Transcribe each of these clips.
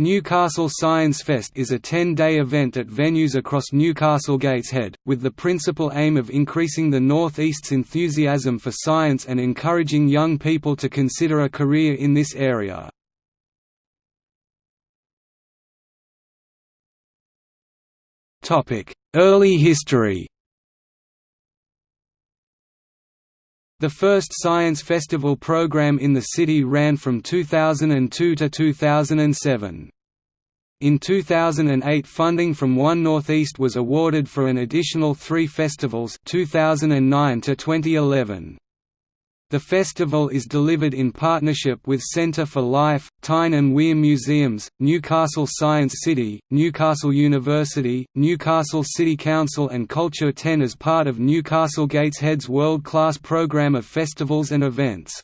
Newcastle Science Fest is a 10-day event at venues across Newcastle Gateshead, with the principal aim of increasing the North East's enthusiasm for science and encouraging young people to consider a career in this area. Early history The first Science Festival program in the city ran from 2002 to 2007. In 2008 funding from One Northeast was awarded for an additional three festivals 2009 to 2011. The festival is delivered in partnership with Centre for Life, Tyne and Wear Museums, Newcastle Science City, Newcastle University, Newcastle City Council and Culture 10 as part of Newcastle Gateshead's world-class programme of festivals and events.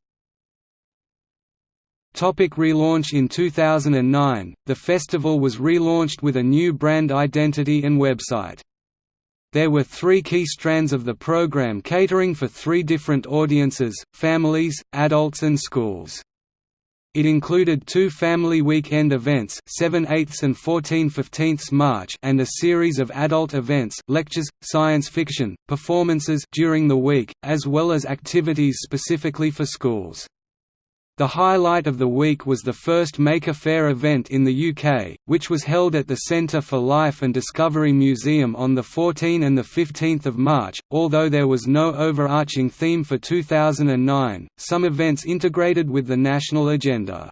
Topic relaunch In 2009, the festival was relaunched with a new brand identity and website. There were three key strands of the program catering for three different audiences, families, adults and schools. It included two family weekend events 7 8 and 14 15 March and a series of adult events lectures, science fiction, performances during the week, as well as activities specifically for schools. The highlight of the week was the first Maker Faire event in the UK, which was held at the Centre for Life and Discovery Museum on the 14 and 15 March. Although there was no overarching theme for 2009, some events integrated with the national agenda.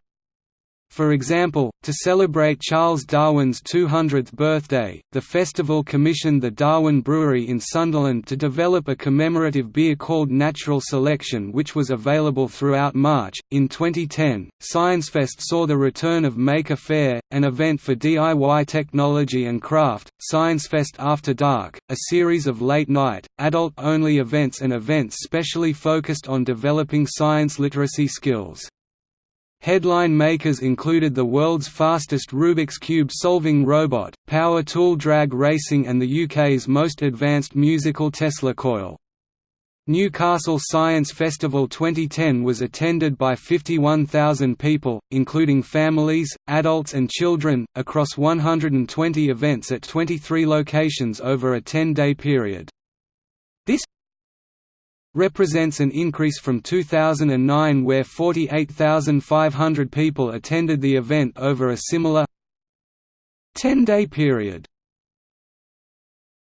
For example, to celebrate Charles Darwin's 200th birthday, the festival commissioned the Darwin Brewery in Sunderland to develop a commemorative beer called Natural Selection, which was available throughout March. In 2010, ScienceFest saw the return of Maker Faire, an event for DIY technology and craft, ScienceFest After Dark, a series of late night, adult only events and events specially focused on developing science literacy skills. Headline makers included the world's fastest Rubik's Cube solving robot, power tool drag racing and the UK's most advanced musical Tesla coil. Newcastle Science Festival 2010 was attended by 51,000 people, including families, adults and children, across 120 events at 23 locations over a 10-day period. Represents an increase from 2009 where 48,500 people attended the event over a similar 10-day period.